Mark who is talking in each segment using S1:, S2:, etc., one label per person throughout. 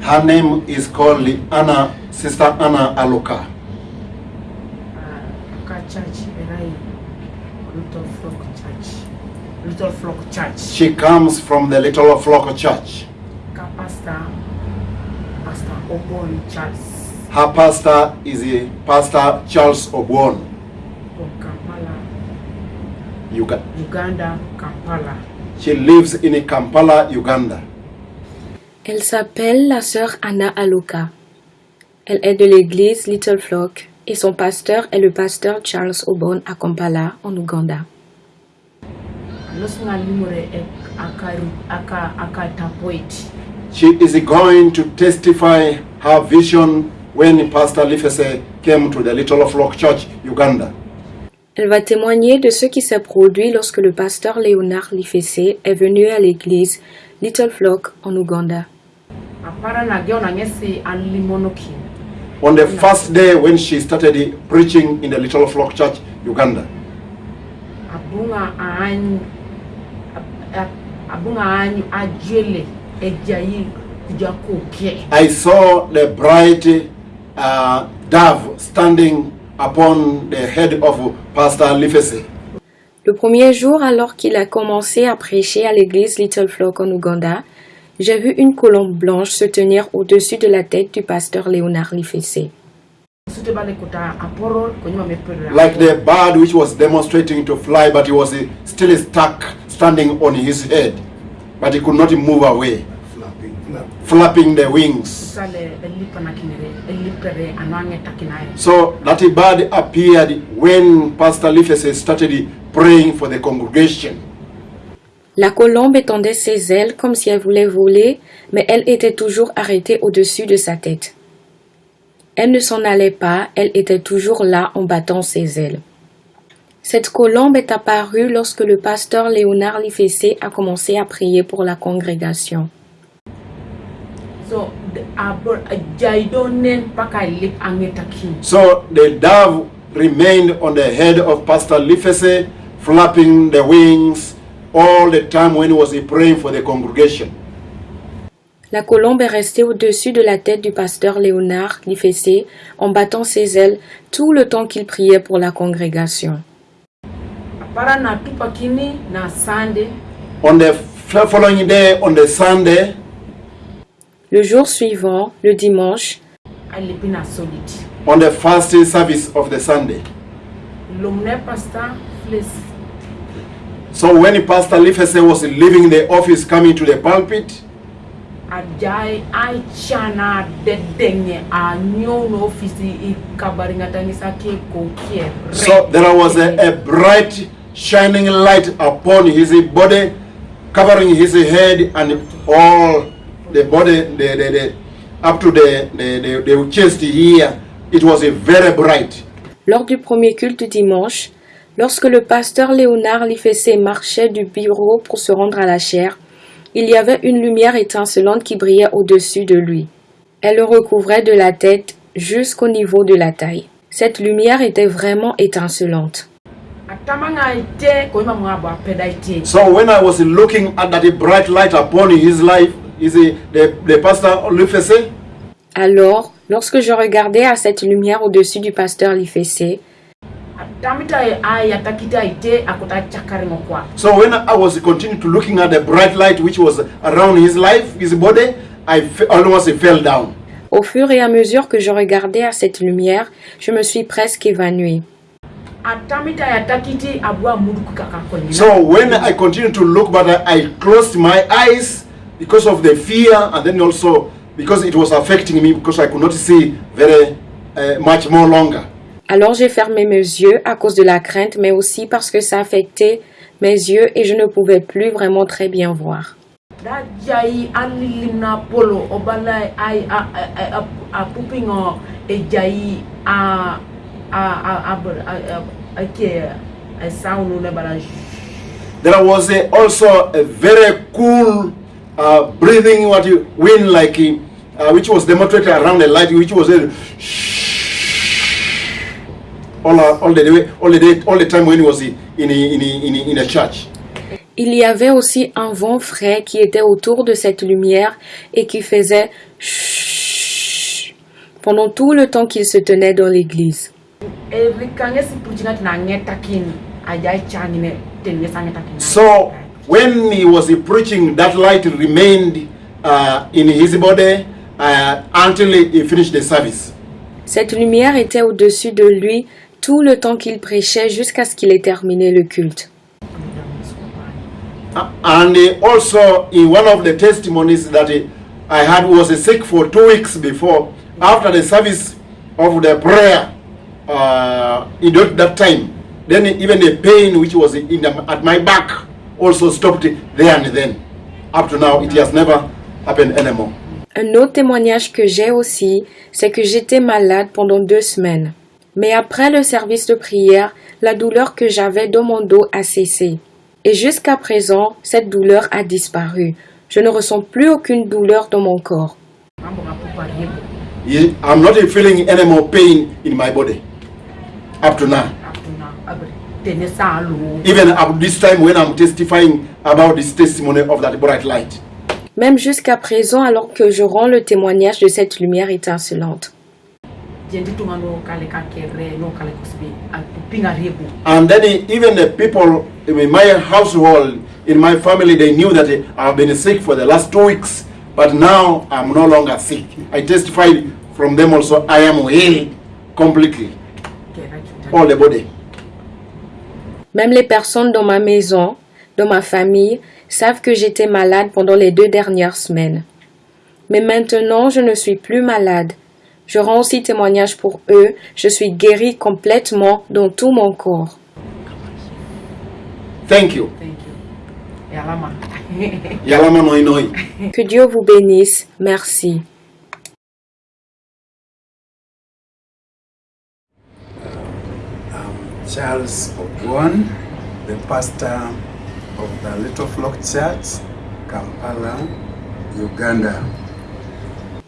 S1: Her name is called Anna, Sister Anna Aloka.
S2: Church Little Flock Church. Little Flock Church.
S1: She comes from the Little Flock Church.
S2: Ka pastor Pastor Obon Charles
S1: Her pastor is a Pastor Charles Obwon,
S2: from Kampala,
S1: Uga-
S2: Uganda, Kampala.
S1: She lives in Kampala, Uganda.
S3: Elle s'appelle la sœur Anna Aloka. Elle est de l'église Little Flock et son pasteur est le pasteur Charles Obon à Kampala, en Ouganda.
S1: She is going to testify her vision when Pastor Lifese came to the Little Flock Church, Uganda.
S3: Elle va témoigner de ce qui s'est produit lorsque le pasteur Léonard Lifessé est venu à l'église Little Flock en Ouganda.
S1: On the first day when she started preaching in the Little Flock Church, Uganda. I saw the bright uh, dove standing upon the head of Pastor Lifese.
S3: Le premier jour, alors qu'il a commencé à prêcher à l'église Little Flock en Ouganda, j'ai vu une colombe blanche se tenir au-dessus de la tête du pasteur Léonard Lifessé.
S1: Like the bird which was demonstrating to fly, but he was still stuck standing on his head, but he could not move away, flapping the wings. So that bird appeared when Pastor Lifese started praying for the congregation.
S3: La colombe étendait ses ailes comme si elle voulait voler, mais elle était toujours arrêtée au-dessus de sa tête. Elle ne s'en allait pas, elle était toujours là en battant ses ailes. Cette colombe est apparue lorsque le pasteur Léonard Lifessé a commencé à prier pour la congrégation.
S2: So the
S1: dove remained on the head of Pastor Lifese, flapping the wings all the time when he was praying for the congregation.
S3: La colombe est restée au-dessus de la tête du pasteur Léonard Lifessé en battant ses ailes tout le temps qu'il priait pour la congrégation.
S1: On the following day, on the Sunday,
S3: Le jour suivant, le dimanche,
S1: on the first service of the Sunday. So when Pastor Lifese was leaving the office, coming to the pulpit,
S2: ajai ofisi
S1: so there was a, a bright shining light upon his body, covering his head and all the body, the, the, the, up to the, the, the, the chest here. It was a very bright.
S3: lors du premier culte du dimanche, lorsque le pasteur Léonard Lifessé marchait du bureau pour se rendre à la chaire, il y avait une lumière étincelante qui brillait au-dessus de lui. Elle le recouvrait de la tête jusqu'au niveau de la taille. Cette lumière était vraiment étincelante.
S1: So when I was looking at that bright light upon his life, is the, the pastor Lifese,
S3: Alors, lorsque je regardais à cette lumière au-dessus du pasteur Lifessé.
S1: So when I was continuing to looking at the bright light which was around his life, his body, I almost fell down.
S3: au fur et à mesure que je regardais à cette lumière, je me suis presque évanouie.
S1: So when I continued to look, but I closed my eyes because of the fear, and then also because it was affecting me because I could not see very uh, much more longer.
S3: Alors j'ai fermé mes yeux à cause de la crainte, mais aussi parce que ça affectait mes yeux et je ne pouvais plus vraiment très bien voir.
S1: There was a, also a very cool uh, breathing, what you wind like, uh, which was demonstrated around the light, which was a all, all the day, all the day, all the time when he was in in in in, in a church.
S3: Il y avait aussi un vent frais qui était autour de cette lumière et qui faisait pendant tout le temps qu'il se tenait dans l'église.
S1: So when he was preaching, that light remained uh, in his body uh, until he finished the service.
S3: Cette lumière était au-dessus de lui tout le temps qu'il prêchait jusqu'à ce qu'il ait terminé le culte.
S1: Uh, and also in one of the testimonies that I had was sick for two weeks before after the service of the prayer uh, in that, that time then even the pain which was in the, at my back also stopped there and then up to now it has never happened anymore
S3: Un autre témoignage que j'ai aussi, c'est que j'étais malade pendant deux semaines. Mais après le service de prière, la douleur que j'avais dans mon dos a cessé. Et jusqu'à présent, cette douleur a disparu. Je ne ressens plus aucune douleur dans mon corps.
S1: i'm not feeling any more pain in my body up to now even at this time when i'm testifying about this testimony of that bright light
S3: Même jusqu'à présent, alors que je rends le témoignage de cette lumière étincelante.
S1: And then he- even the people in my household, in my family, they knew that I've been sick for the last two weeks. But now I'm no longer sick. I testified from them also, I am healed completely, all the body.
S3: Même les personnes dans ma maison, dans ma famille, savent que j'étais malade pendant les deux dernières semaines. Mais maintenant, je ne suis plus malade. Je rends aussi témoignage pour eux. Je suis guéri complètement dans tout mon corps.
S1: Thank you.
S2: thank you yalama
S1: Yalama.
S3: Que Dieu vous bénisse. Merci.
S4: Charles Obon, the pastor of the Little Flock Church, Kampala, Uganda.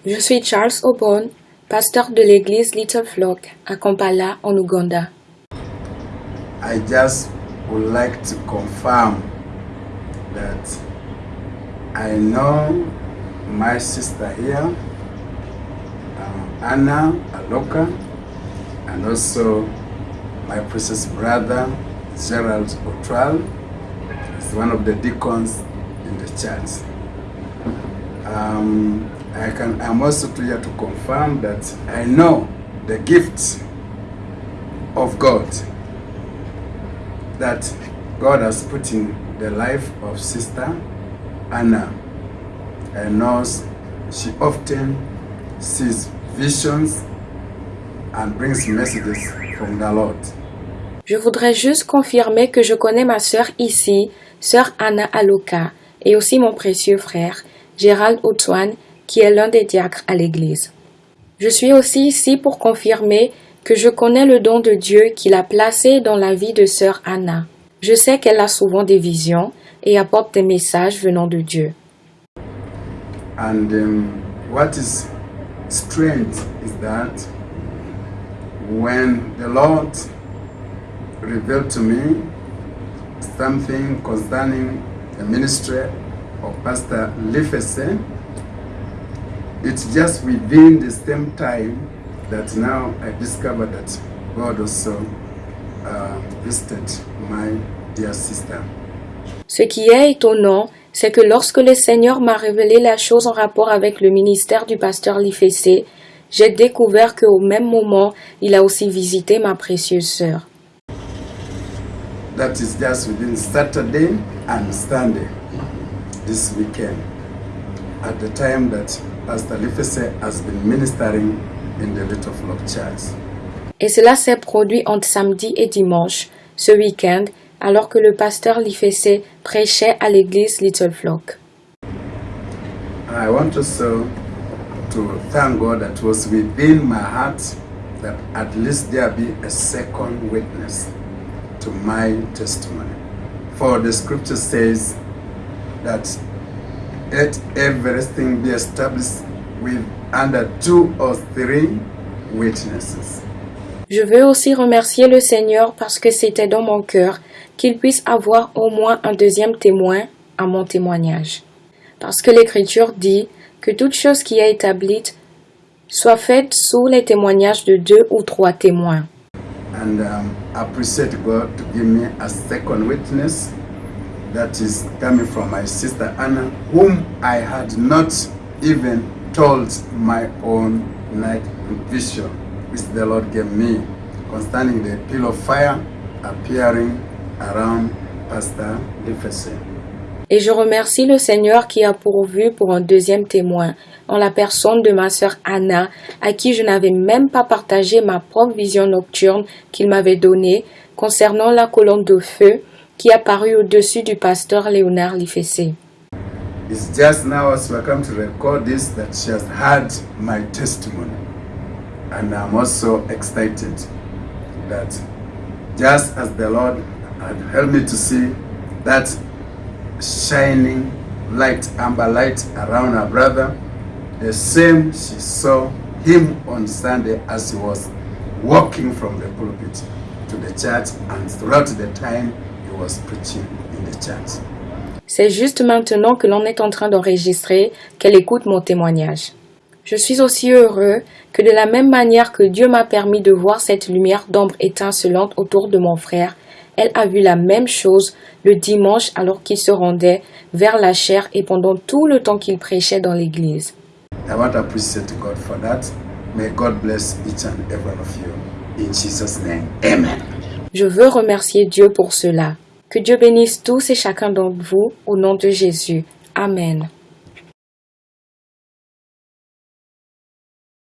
S3: Je suis Charles Obon, pasteur de l'église Little Flock à Kampala, en Ouganda.
S4: I just would like to confirm that I know my sister here, um, Anna Aloka, and also my precious brother Gerald Otwal is one of the deacons in the church. Um, I can. I'm also here to confirm that I know the gift of God that God has put in the life of Sister Anna. I know she often sees visions and brings messages from the Lord.
S3: Je voudrais juste confirmer que je connais ma sœur ici, sœur Anna Aloka, et aussi mon précieux frère, Gérald Otouane, qui est l'un des diacres à l'église. Je suis aussi ici pour confirmer que je connais le don de Dieu qu'il a placé dans la vie de sœur Anna. Je sais qu'elle a souvent des visions et apporte des messages venant de Dieu.
S4: And um, what is strange is that when the Lord revealed to me something concerning the ministry of Pastor Lifese, it's just within the same time that now I discovered that God also uh, visited my dear sister.
S3: Ce qui est étonnant, c'est que lorsque le Seigneur m'a révélé la chose en rapport avec le ministère du pasteur Lifessé, j'ai découvert qu'au même moment, il a aussi visité ma précieuse sœur.
S4: That is just within Saturday and Sunday this weekend at the time that Pastor Lifese has been ministering in the Little Flock Church.
S3: Et cela s'est produit entre samedi et dimanche, ce week-end, alors que le pasteur Lifessé prêchait à l'église Little Flock.
S4: I want also to thank God that was within my heart that at least there be a second witness to my testimony. For the scripture says that let everything be established with under two or three witnesses.
S3: Je veux aussi remercier le Seigneur parce que c'était dans mon cœur qu'il puisse avoir au moins un deuxième témoin à mon témoignage. Parce que l'Écriture dit que toute chose qui est établie soit faite sous les témoignages de deux ou trois témoins.
S4: And um, I appreciate God to give me a second witness that is coming from my sister Anna, whom I had not even told my own night vision, which the Lord gave me concerning the pillar of fire appearing around Pastor Lifese.
S3: Et je remercie le Seigneur qui a pourvu pour un deuxième témoin, en la personne de ma sœur Anna, à qui je n'avais même pas partagé ma propre vision nocturne qu'il m'avait donnée concernant la colonne de feu qui apparut au-dessus du pasteur Léonard Lifessé.
S4: It's just now as we come to record this that she has heard my testimony. And I'm also excited that just as the Lord had helped me to see that shining light, amber light around her brother, the same she saw him on Sunday as he was walking from the pulpit to the church and throughout the time he was preaching in the church.
S3: C'est juste maintenant que l'on est en train d'enregistrer qu'elle écoute mon témoignage. Je suis aussi heureux que de la même manière que Dieu m'a permis de voir cette lumière d'ombre étincelante autour de mon frère, elle a vu la même chose le dimanche alors qu'il se rendait vers la chair et pendant tout le temps qu'il prêchait dans l'église.
S4: I want to appreciate God for that. May God bless each and every one of you. In Jesus' name, amen.
S3: Je veux remercier Dieu pour cela. Que Dieu bénisse tous et chacun d'entre vous au nom de Jésus. Amen.